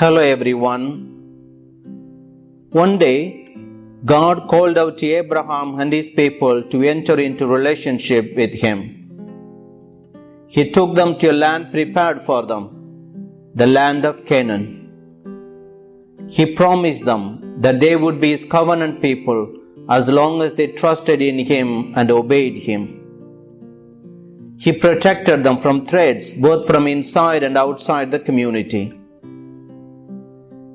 Hello everyone. One day, God called out to Abraham and his people to enter into relationship with him. He took them to a land prepared for them, the land of Canaan. He promised them that they would be his covenant people as long as they trusted in him and obeyed him. He protected them from threats both from inside and outside the community.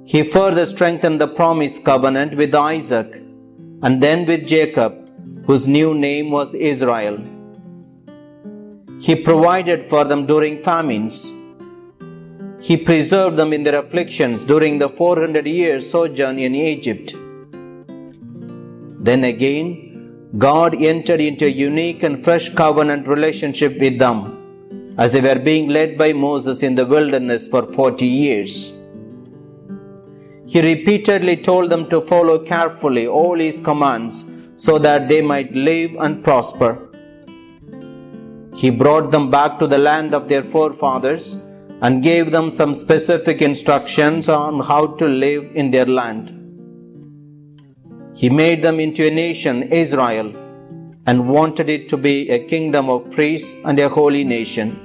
He further strengthened the promised covenant with Isaac and then with Jacob, whose new name was Israel. He provided for them during famines. He preserved them in their afflictions during the 400 years sojourn in Egypt. Then again, God entered into a unique and fresh covenant relationship with them as they were being led by Moses in the wilderness for 40 years. He repeatedly told them to follow carefully all his commands so that they might live and prosper. He brought them back to the land of their forefathers and gave them some specific instructions on how to live in their land. He made them into a nation, Israel, and wanted it to be a kingdom of priests and a holy nation.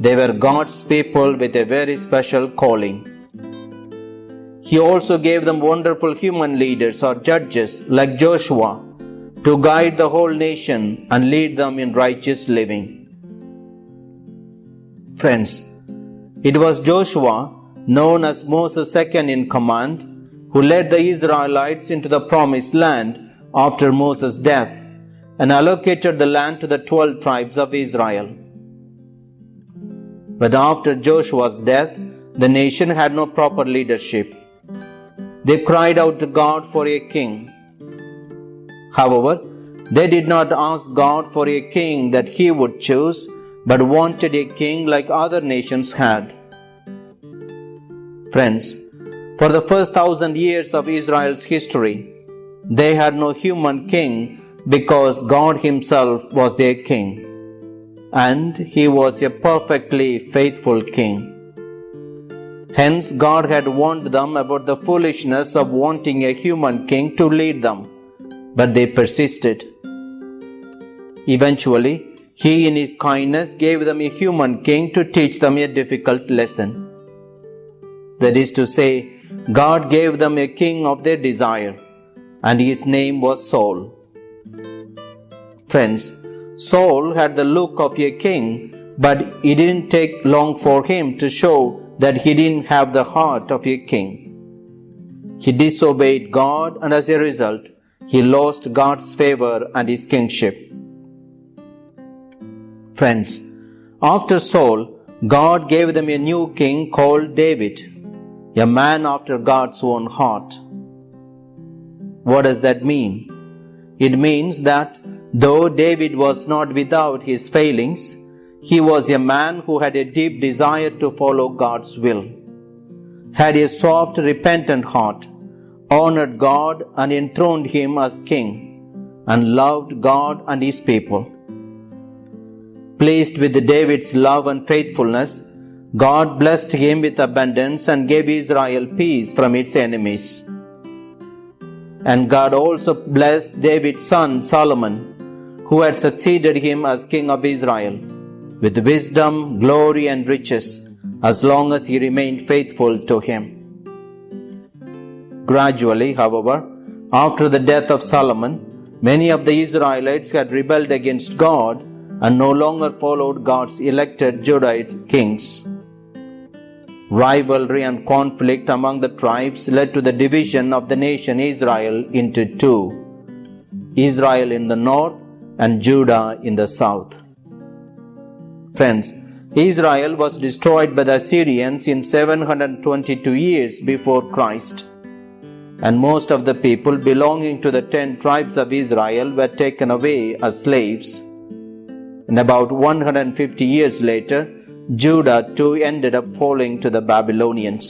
They were God's people with a very special calling. He also gave them wonderful human leaders or judges like Joshua to guide the whole nation and lead them in righteous living. Friends, it was Joshua, known as Moses' second in command, who led the Israelites into the promised land after Moses' death and allocated the land to the twelve tribes of Israel. But after Joshua's death, the nation had no proper leadership. They cried out to God for a king. However, they did not ask God for a king that he would choose, but wanted a king like other nations had. Friends, for the first thousand years of Israel's history, they had no human king because God Himself was their king, and He was a perfectly faithful king. Hence, God had warned them about the foolishness of wanting a human king to lead them, but they persisted. Eventually, He, in His kindness, gave them a human king to teach them a difficult lesson. That is to say, God gave them a king of their desire, and his name was Saul. Friends, Saul had the look of a king, but it didn't take long for him to show that he didn't have the heart of a king. He disobeyed God, and as a result, he lost God's favor and his kingship. Friends, after Saul, God gave them a new king called David, a man after God's own heart. What does that mean? It means that though David was not without his failings, he was a man who had a deep desire to follow God's will, had a soft, repentant heart, honored God and enthroned him as king, and loved God and his people. Pleased with David's love and faithfulness, God blessed him with abundance and gave Israel peace from its enemies. And God also blessed David's son Solomon, who had succeeded him as king of Israel, with wisdom, glory, and riches, as long as he remained faithful to him. Gradually, however, after the death of Solomon, many of the Israelites had rebelled against God and no longer followed God's elected Judite kings. Rivalry and conflict among the tribes led to the division of the nation Israel into two Israel in the north and Judah in the south. Friends, Israel was destroyed by the Assyrians in 722 years before Christ, and most of the people belonging to the ten tribes of Israel were taken away as slaves. And about 150 years later, Judah too ended up falling to the Babylonians.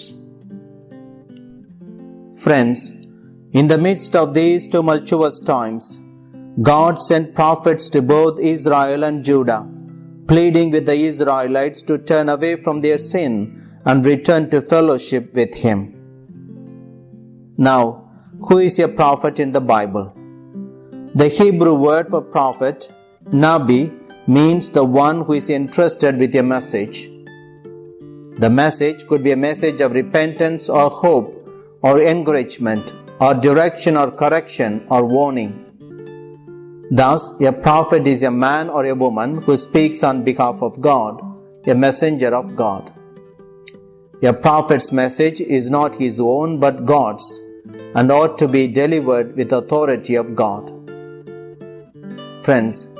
Friends, in the midst of these tumultuous times, God sent prophets to both Israel and Judah, pleading with the Israelites to turn away from their sin and return to fellowship with Him. Now, who is a prophet in the Bible? The Hebrew word for prophet, Nabi, means the one who is entrusted with a message. The message could be a message of repentance or hope or encouragement or direction or correction or warning. Thus, a prophet is a man or a woman who speaks on behalf of God, a messenger of God. A prophet's message is not his own but God's and ought to be delivered with authority of God. Friends,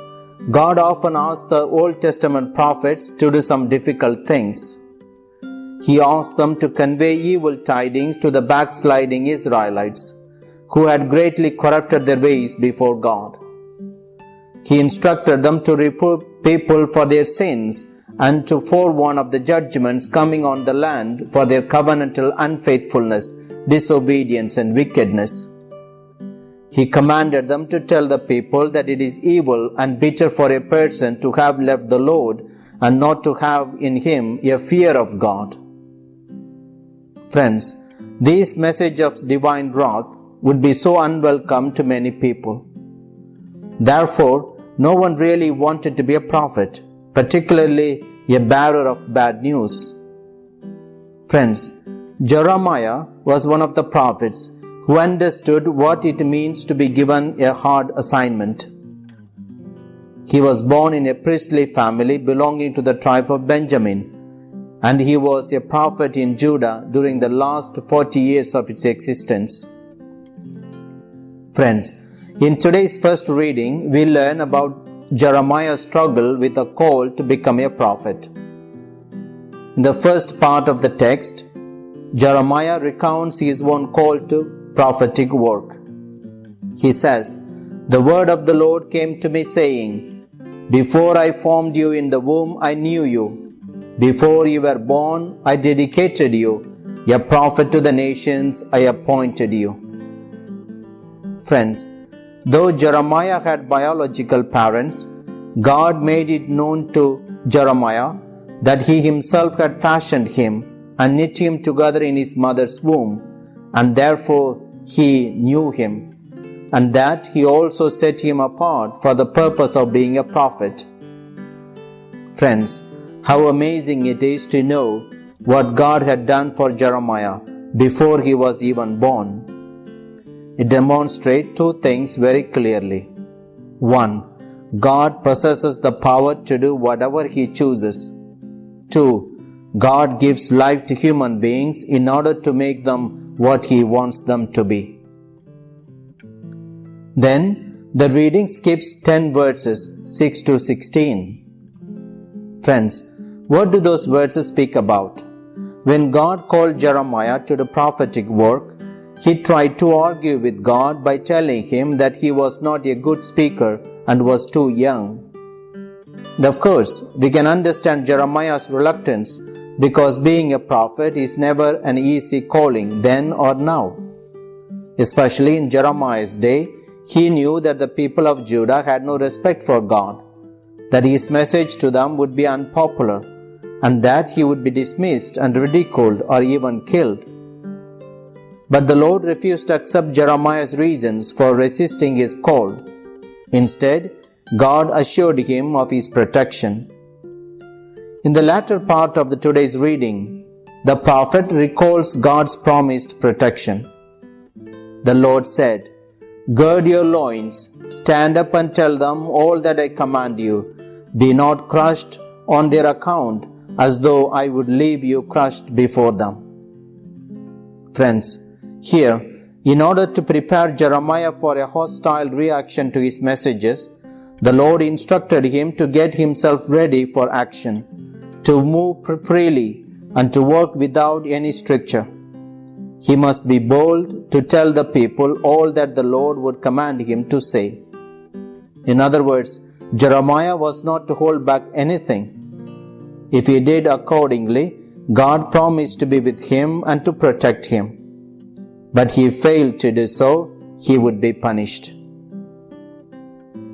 God often asked the Old Testament prophets to do some difficult things. He asked them to convey evil tidings to the backsliding Israelites who had greatly corrupted their ways before God. He instructed them to reprove people for their sins and to forewarn of the judgments coming on the land for their covenantal unfaithfulness, disobedience, and wickedness. He commanded them to tell the people that it is evil and bitter for a person to have left the Lord and not to have in him a fear of God. Friends, this message of divine wrath would be so unwelcome to many people. Therefore, no one really wanted to be a prophet, particularly a bearer of bad news. Friends, Jeremiah was one of the prophets who understood what it means to be given a hard assignment. He was born in a priestly family belonging to the tribe of Benjamin and he was a prophet in Judah during the last 40 years of its existence. Friends, in today's first reading, we learn about Jeremiah's struggle with a call to become a prophet. In the first part of the text, Jeremiah recounts his own call to prophetic work. He says, The word of the Lord came to me saying, Before I formed you in the womb, I knew you before you were born, I dedicated you. A prophet to the nations, I appointed you. Friends, though Jeremiah had biological parents, God made it known to Jeremiah that he himself had fashioned him and knit him together in his mother's womb, and therefore he knew him, and that he also set him apart for the purpose of being a prophet. Friends, how amazing it is to know what God had done for Jeremiah before he was even born. It demonstrates two things very clearly. One, God possesses the power to do whatever he chooses. Two, God gives life to human beings in order to make them what he wants them to be. Then the reading skips 10 verses 6 to 16. Friends, what do those verses speak about? When God called Jeremiah to the prophetic work, he tried to argue with God by telling him that he was not a good speaker and was too young. Of course, we can understand Jeremiah's reluctance because being a prophet is never an easy calling then or now. Especially in Jeremiah's day, he knew that the people of Judah had no respect for God, that his message to them would be unpopular, and that he would be dismissed and ridiculed or even killed. But the Lord refused to accept Jeremiah's reasons for resisting his call. Instead, God assured him of his protection. In the latter part of the today's reading, the prophet recalls God's promised protection. The Lord said, Gird your loins, stand up and tell them all that I command you. Be not crushed on their account as though I would leave you crushed before them. Friends, here, in order to prepare Jeremiah for a hostile reaction to his messages, the Lord instructed him to get himself ready for action, to move freely, and to work without any stricture. He must be bold to tell the people all that the Lord would command him to say. In other words, Jeremiah was not to hold back anything if he did accordingly, God promised to be with him and to protect him. But he failed to do so, he would be punished.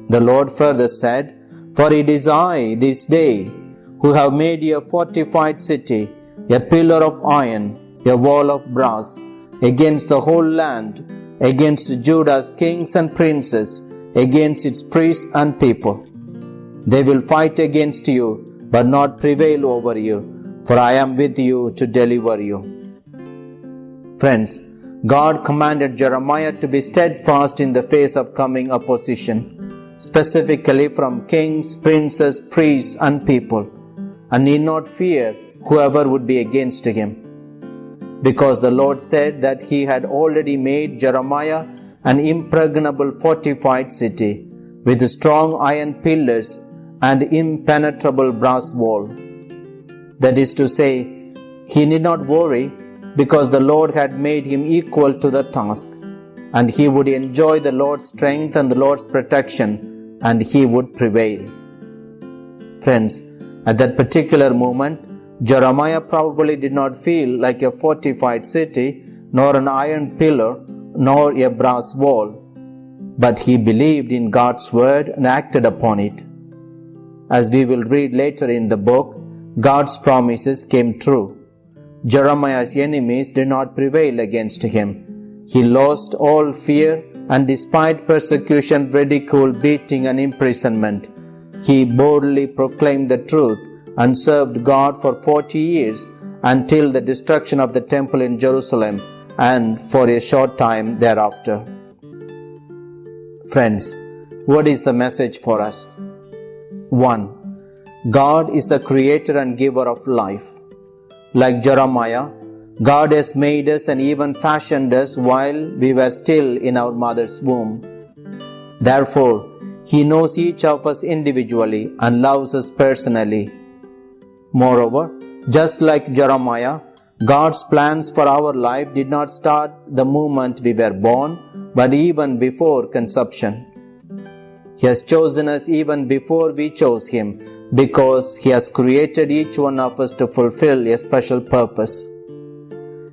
The Lord further said, For it is I this day who have made you a fortified city, a pillar of iron, a wall of brass, against the whole land, against Judah's kings and princes, against its priests and people. They will fight against you, but not prevail over you, for I am with you to deliver you. Friends, God commanded Jeremiah to be steadfast in the face of coming opposition, specifically from kings, princes, priests, and people, and need not fear whoever would be against him. Because the Lord said that he had already made Jeremiah an impregnable fortified city with strong iron pillars and impenetrable brass wall. That is to say, he need not worry because the Lord had made him equal to the task, and he would enjoy the Lord's strength and the Lord's protection, and he would prevail. Friends, at that particular moment, Jeremiah probably did not feel like a fortified city, nor an iron pillar, nor a brass wall, but he believed in God's word and acted upon it. As we will read later in the book, God's promises came true. Jeremiah's enemies did not prevail against him. He lost all fear and despite persecution, ridicule, beating and imprisonment, he boldly proclaimed the truth and served God for 40 years until the destruction of the temple in Jerusalem and for a short time thereafter. Friends, what is the message for us? 1. God is the creator and giver of life. Like Jeremiah, God has made us and even fashioned us while we were still in our mother's womb. Therefore, He knows each of us individually and loves us personally Moreover, just like Jeremiah, God's plans for our life did not start the moment we were born, but even before conception. He has chosen us even before we chose Him because He has created each one of us to fulfill a special purpose.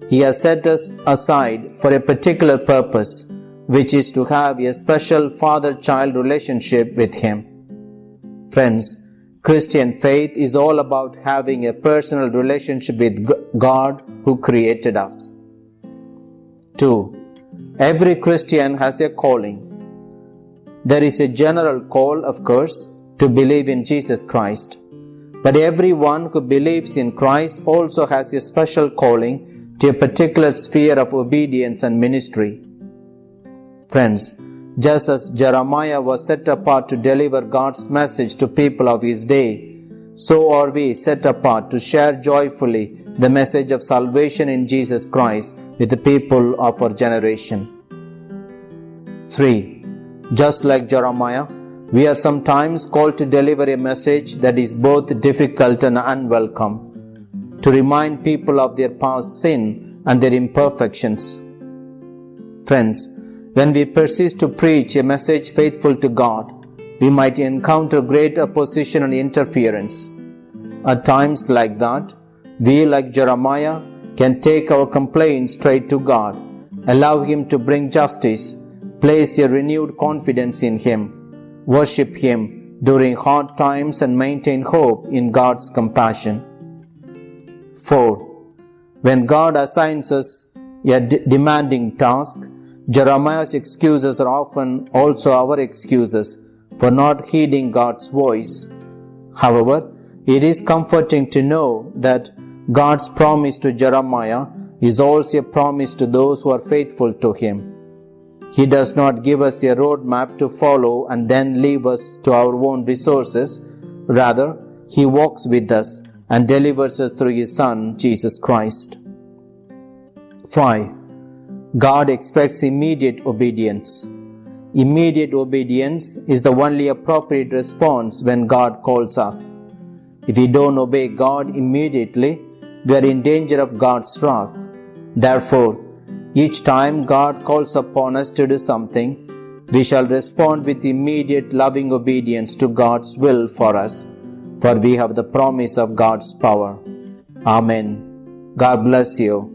He has set us aside for a particular purpose, which is to have a special father child relationship with Him. Friends, Christian faith is all about having a personal relationship with God who created us. 2. Every Christian has a calling. There is a general call, of course, to believe in Jesus Christ. But everyone who believes in Christ also has a special calling to a particular sphere of obedience and ministry. Friends, just as Jeremiah was set apart to deliver God's message to people of his day, so are we set apart to share joyfully the message of salvation in Jesus Christ with the people of our generation. 3. Just like Jeremiah, we are sometimes called to deliver a message that is both difficult and unwelcome, to remind people of their past sin and their imperfections. Friends, when we persist to preach a message faithful to God, we might encounter great opposition and interference. At times like that, we, like Jeremiah, can take our complaints straight to God, allow Him to bring justice, place a renewed confidence in Him, worship Him during hard times, and maintain hope in God's compassion. 4. When God assigns us a demanding task, Jeremiah's excuses are often also our excuses for not heeding God's voice. However, it is comforting to know that God's promise to Jeremiah is also a promise to those who are faithful to Him. He does not give us a roadmap to follow and then leave us to our own resources. Rather, He walks with us and delivers us through His Son, Jesus Christ. 5. God expects immediate obedience. Immediate obedience is the only appropriate response when God calls us. If we don't obey God immediately, we are in danger of God's wrath. Therefore, each time God calls upon us to do something, we shall respond with immediate loving obedience to God's will for us, for we have the promise of God's power. Amen. God bless you.